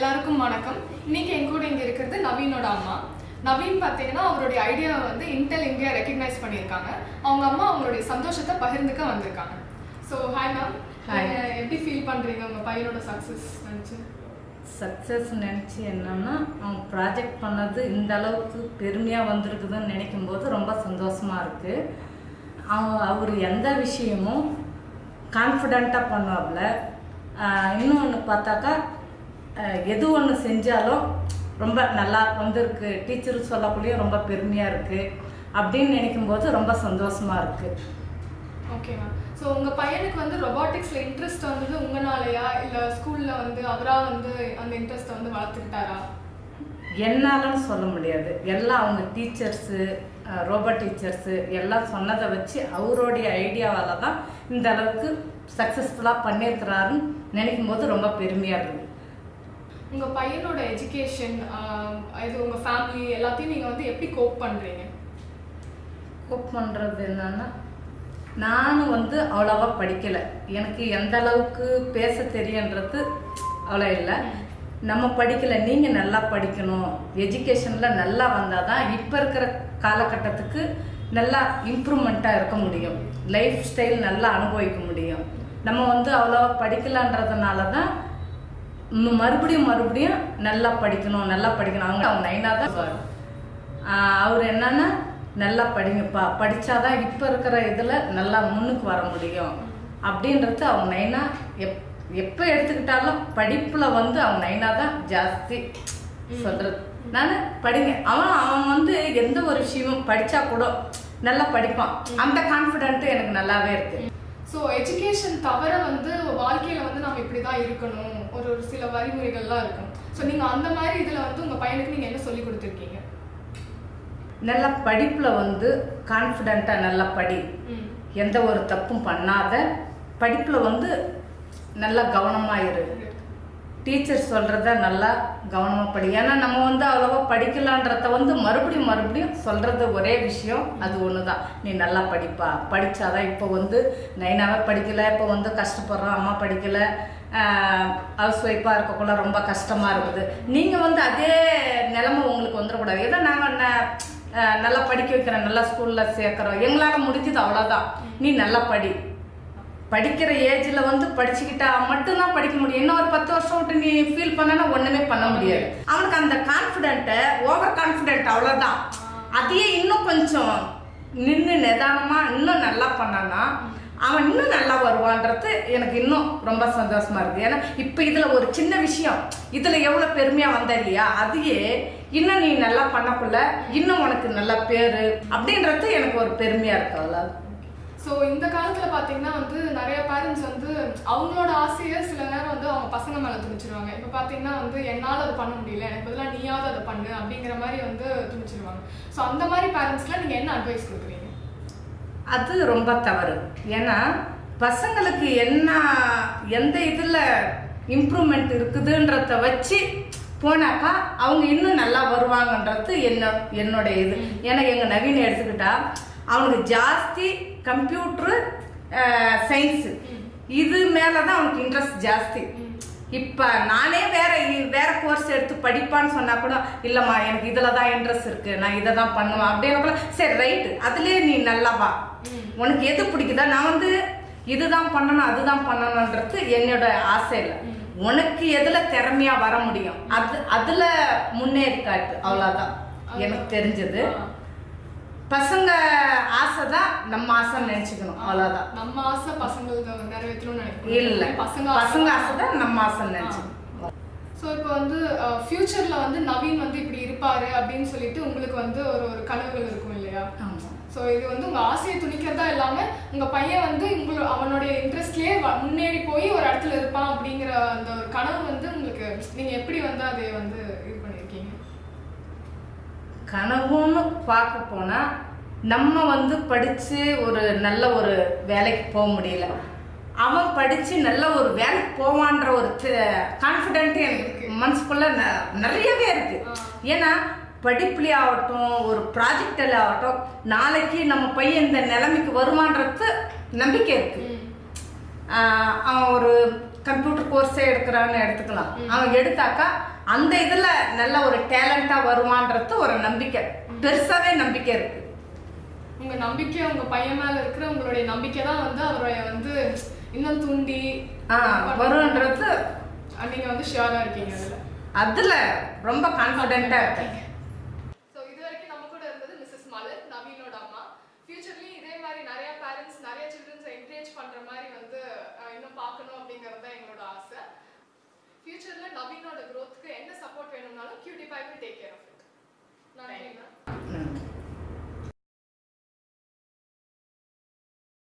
எல்லாருக்கும் வணக்கம். இன்னைக்கு என் கூட இங்க இருக்கிறது நவீனோட அம்மா. நவீன் பார்த்தீங்கன்னா அவருடைய ஐடியாவை வந்து இன்டெல் இந்தியா ரெக்கக்னைஸ் பண்ணியிருக்காங்க. அவங்க அம்மா அவங்களுடைய சந்தோஷத்தை பகிர்ந்துக்க வந்திருக்காங்க. So hi ma'am. எப்படி ஃபீல் பண்றீங்க? உங்க பையனோட சக்ஸஸ் நினைச்சு? சக்ஸஸ் நினச்சி என்னன்னா அவங்க ப்ராஜெக்ட் பண்ணது இந்த அளவுக்கு பெருமையாக வந்திருக்குதுன்னு நினைக்கும் போது ரொம்ப சந்தோஷமாக இருக்குது அவன் அவர் எந்த விஷயமும் கான்ஃபிடெண்ட்டாக பண்ணுவாப்புல இன்னொன்று பார்த்தாக்கா எது ஒன்று செஞ்சாலும் ரொம்ப நல்லா வந்திருக்கு. டீச்சர் சொல்லக்குள்ளேயே ரொம்ப பெருமையாக இருக்குது அப்படின்னு நினைக்கும் போது ரொம்ப சந்தோஷமாக இருக்குது ஓகே மேம் ஸோ உங்க பையனுக்கு வந்து ரொபாட்டிக்ஸ்ல இன்ட்ரெஸ்ட் வந்தது உங்கனாலயா? இல்ல ஸ்கூல்ல வந்து அவரா வந்து அந்த இன்ட்ரெஸ்ட்டை வந்து வளர்த்துக்கிட்டாரா? என்னாலன்னு சொல்ல முடியாது. எல்லாம் அவங்க டீச்சர்ஸு ரோபோ டீச்சர்ஸு எல்லாம் சொன்னதை வச்சு அவருடைய ஐடியாவால் தான் இந்த அளவுக்கு சக்ஸஸ்ஃபுல்லாக பண்ணியிருக்கிறாருன்னு நினைக்கும் போது ரொம்ப பெருமையாக இருக்குது உங்க பையனோட எஜுகேஷன் இது உங்க ஃபேமிலி எல்லாத்தையும் நீங்க வந்து எப்படி கோப் பண்றீங்க? கோப் பண்ணுறது என்னன்னா நானும் வந்து அவ்வளோவா படிக்கலை. எனக்கு எந்த அளவுக்கு பேச தெரியுன்றது அவ்வளோ இல்லை. நம்ம படிக்கலை நீங்கள் நல்லா படிக்கணும். எஜுகேஷனில் நல்லா வந்தால் தான் இப்போ இருக்கிற காலகட்டத்துக்கு நல்லா இம்ப்ரூவ்மெண்ட்டாக இருக்க முடியும். லைஃப் ஸ்டைல் நல்லா அனுபவிக்க முடியும். நம்ம வந்து அவ்வளோவா படிக்கலன்றதுனால தான் மறுபடியும் மறுபடியும் நல்லா படிக்கணும் நல்லா படிக்கணும். அவங்க அவங்க நைனா தான். ஆஹ் அவர் என்னன்னா நல்லா படிங்கப்பா. படிச்சாதான் இப்போ இருக்கிற இதில் நல்லா முன்னுக்கு வர முடியும். அப்படின்றது அவங்க நைனா எப் எப்போ எடுத்துக்கிட்டாலும் படிப்பில் வந்து அவங்க நைனா தான் ஜாஸ்தி சொல்கிறது நான் படிங்க. அவன் அவன் வந்து எந்த ஒரு விஷயமும் படித்தா கூட நல்லா படிப்பான். அந்த கான்ஃபிடென்ட்டு எனக்கு நல்லாவே இருக்குது ஸோ எஜுகேஷன் தவிர வந்து வாழ்க்கையில வந்து நம்ம இப்படி தான் இருக்கணும். ஒரு ஒரு சில வழிமுறைகள்லாம் இருக்கும். ஸோ நீங்க அந்த மாதிரி இதுல வந்து உங்க பையனுக்கு நீங்க என்ன சொல்லி கொடுத்துருக்கீங்க? நல்லா படிப்பில் வந்து கான்ஃபிடெண்ட்டாக நல்லா படி. எந்த ஒரு தப்பும் பண்ணாத. படிப்பில் வந்து நல்லா கவனமாக இரு. டீச்சர் சொல்கிறத நல்லா கவனமாக படி. ஏன்னா நம்ம வந்து அவ்வளோவா படிக்கலான்றத வந்து மறுபடியும் மறுபடியும் சொல்கிறது ஒரே விஷயம். அது ஒன்று தான் நீ நல்லா படிப்பா. படித்தாதான் இப்போ வந்து நைனாவே படிக்கலை. இப்போ வந்து கஷ்டப்படுறோம். அம்மா படிக்கலை. ஹவுஸ் ஒய்ஃபாக இருக்கக்குள்ள ரொம்ப கஷ்டமாக இருக்குது. நீங்கள் வந்து அதே நிலமை உங்களுக்கு வந்துடக்கூடாது. ஏதோ நாங்கள் நல்லா படிக்க வைக்கிறோம். நல்லா ஸ்கூலில் சேர்க்குறோம். எங்களால் முடிஞ்சது அவ்வளோதான் நீ நல்லா படி. படிக்கிற ஏஜில் வந்து படிச்சுக்கிட்டா மட்டும்தான் படிக்க முடியும். இன்னும் ஒரு பத்து வருஷம் விட்டு நீ ஃபீல் பண்ணனா ஒன்றுமே பண்ண முடியாது. அவனுக்கு அந்த கான்ஃபிடென்ட்டை ஓவர் கான்ஃபிடென்ட் அவ்வளோதான் அதையே இன்னும் கொஞ்சம் நின்று நிதானமாக இன்னும் நல்லா பண்ணானா அவன் இன்னும் நல்லா வருவான்றது எனக்கு இன்னும் ரொம்ப சந்தோஷமாக இருக்குது ஏன்னா இப்போ இதில் ஒரு சின்ன விஷயம். இதில் எவ்வளோ பெருமையாக வந்த இல்லையா? அதையே இன்னும் நீ நல்லா பண்ணக்குள்ள இன்னும் உனக்கு நல்ல பேர் அப்படின்றது எனக்கு ஒரு பெருமையாக இருக்கு அவ்வளோ ஸோ இந்த காலத்துல பாத்தீங்கன்னா வந்து நிறைய பேரண்ட்ஸ் வந்து அவங்களோட ஆசையை சில நேரம் வந்து அவங்க பசங்க மேல திணிச்சிருவாங்க. இப்போ பாத்தீங்கன்னா வந்து என்னால அதை பண்ண முடியல எனக்கு பதிலாக நீயாவது அதை பண்ணு அப்படிங்கிற மாதிரி வந்து திணிச்சிருவாங்க. ஸோ அந்த மாதிரி பேரண்ட்ஸ்க்குலாம் நீங்க என்ன அட்வைஸ் கொடுக்குறீங்க? அது ரொம்ப தவறு. ஏன்னா பசங்களுக்கு என்ன எந்த இதில் இம்ப்ரூவ்மெண்ட் இருக்குதுன்றத வச்சு போனாக்கா அவங்க இன்னும் நல்லா வருவாங்கன்றது என்ன என்னோட இது. ஏன்னா எங்கள் நவீன எடுத்துக்கிட்டா அவனுக்கு ஜாஸ்தி கம்ப்யூட்ரு சயின்ஸு. இது மேலே தான் அவனுக்கு இன்ட்ரெஸ்ட் ஜாஸ்தி. இப்போ நானே வேற வேற கோர்ஸ் எடுத்து படிப்பான்னு சொன்னா கூட இல்லைம்மா எனக்கு இதில் தான் இன்ட்ரெஸ்ட் இருக்கு. நான் இதை தான் பண்ணுவேன். அப்படின்னு கூட சரி ரைட்டு அதுலேயே நீ நல்லா வா. உனக்கு எது பிடிக்குதா நான் வந்து இதுதான் பண்ணணும் அதுதான் பண்ணணுன்றது என்னோட ஆசை இல்லை. உனக்கு எதுல திறமையா வர முடியும்? அது அதுல முன்னேற்காட்டு. அவ்வளோதான் எனக்கு தெரிஞ்சது. பசங்க ஆசை தான் நம்ம ஆசைன்னு நினைச்சுக்கணும் அவ்வளவுதான். நம்ம ஆசை பசங்களுக்கு நிறைவேற்றணும்னு நினைக்கிறோம் இல்ல பசங்க பசங்க ஆசை தான் நம்ம ஆசைன்னு நினைச்சுக்கணும். ஸோ இப்போ வந்து ஃபியூச்சர்ல வந்து நவீன் வந்து இப்படி இருப்பாரு அப்படின்னு சொல்லிட்டு உங்களுக்கு வந்து ஒரு ஒரு கனவுகள் இருக்கும் இல்லையா? ஸோ இது வந்து உங்க ஆசையை துணிக்கிறதா இல்லாம உங்க பையன் வந்து உங்களோட அவனுடைய இன்ட்ரெஸ்ட்லயே முன்னேறி போய் ஒரு இடத்துல இருப்பான் அப்படிங்கிற அந்த ஒரு கனவு வந்து உங்களுக்கு நீங்க எப்படி வந்து அதை வந்து கனவுன்னு பார்க்க போனா நம்ம வந்து படிச்சு ஒரு நல்ல ஒரு வேலைக்கு போக முடியல. அவன் படிச்சு நல்ல ஒரு வேலைக்கு போவான்ற ஒரு கான்ஃபிடென்ட் எனக்கு மனசுக்குள்ள ந- நிறையவே இருக்கு. ஏன்னா படிப்புலேயே ஆகட்டும் ஒரு ப்ராஜெக்டில் ஆகட்டும் நாளைக்கு நம்ம பையன் இந்த நிலைமைக்கு வருமான்றது நம்பிக்கை இருக்கு. ஆஹ் அவன் ஒரு கம்ப்யூட்டர் கோர்ஸே எடுக்கிறான்னு எடுத்துக்கலாம். அவன் எடுத்தாக்கா அந்த இதுல நல்ல ஒரு டேலண்டா வருவான்றது ஒரு நம்பிக்கை. பெருசாவே நம்பிக்கை இருக்கு. உங்க நம்பிக்கை உங்க பையன் மேல இருக்கிற உங்களுடைய நம்பிக்கை தான் வந்து அவருடைய வந்து இன்னும் தூண்டி ஆ, வரும்ன்றது நீங்க வந்து ஷியரா இருக்கீங்க அதுல. அதுல ரொம்ப கான்ஃபிடென்ட்டா இருக்கேன் ஸோ இது வரைக்கும் நம்ம கூட இருந்தது மிஸ்ஸஸ் மலர் நவீனோட அம்மா ஃபியூச்சர்லயும் இதே மாதிரி நிறைய பேரண்ட்ஸ் நிறைய சில்ட்ரன்ஸை என்கரேஜ் பண்ற மாதிரி வந்து அஹ், இன்னும் பார்க்கணும் அப்படிங்கிறது தான் எங்களோட ஆசை ஃபியூச்சர்ல நவீனோட